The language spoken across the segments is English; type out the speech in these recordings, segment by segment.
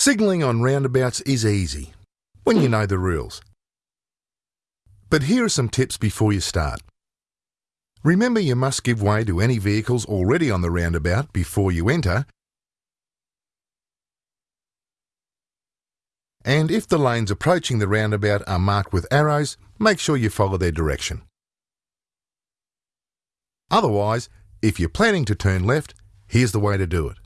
Signalling on roundabouts is easy, when you know the rules. But here are some tips before you start. Remember you must give way to any vehicles already on the roundabout before you enter and if the lanes approaching the roundabout are marked with arrows, make sure you follow their direction. Otherwise, if you're planning to turn left, here's the way to do it.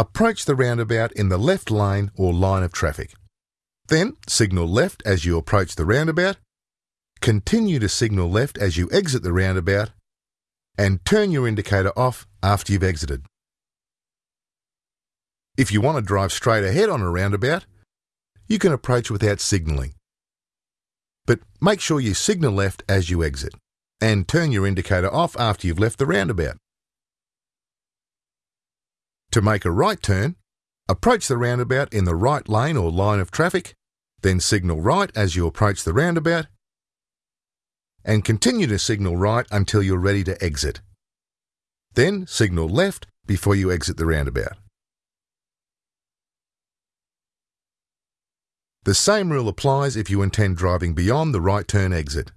Approach the roundabout in the left lane or line of traffic. Then signal left as you approach the roundabout, continue to signal left as you exit the roundabout, and turn your indicator off after you've exited. If you want to drive straight ahead on a roundabout, you can approach without signalling. But make sure you signal left as you exit, and turn your indicator off after you've left the roundabout. To make a right turn, approach the roundabout in the right lane or line of traffic, then signal right as you approach the roundabout, and continue to signal right until you're ready to exit. Then signal left before you exit the roundabout. The same rule applies if you intend driving beyond the right turn exit.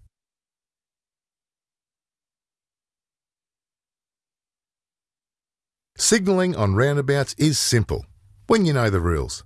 Signalling on roundabouts is simple when you know the rules.